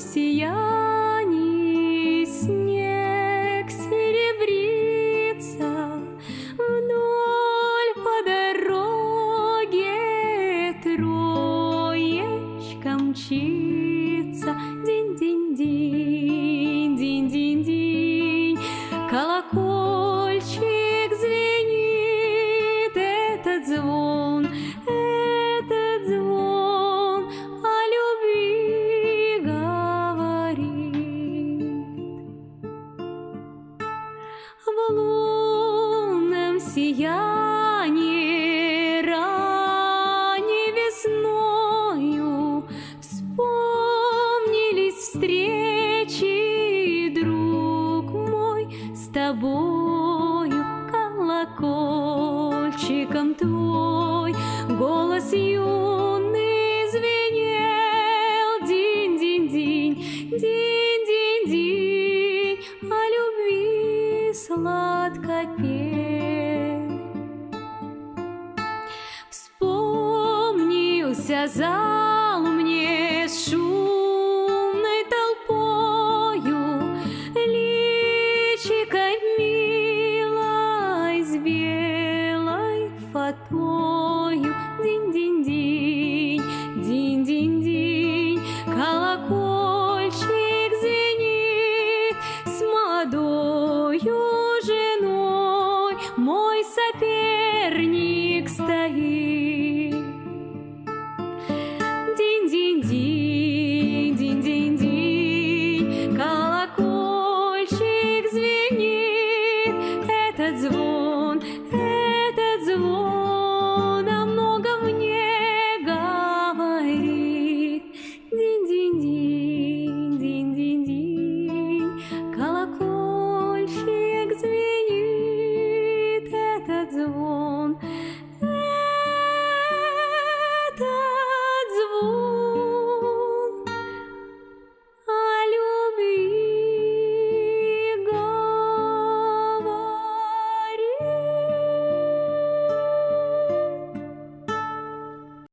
сиянии снег серебрится вдоль по дороге троечка мчится. Динь-динь-динь, динь-динь-динь, колокольчик лунном сиянии ранней весною Вспомнились встречи, друг мой, с тобою колокольчиком твой. Голос юный звенел динь-динь-динь, динь-динь-динь, Вся зал мне с шумной толпою Личикой милой с белой фатою Динь-динь-динь, динь-динь-динь Колокольчик звенит с молодою женой. Мой сопер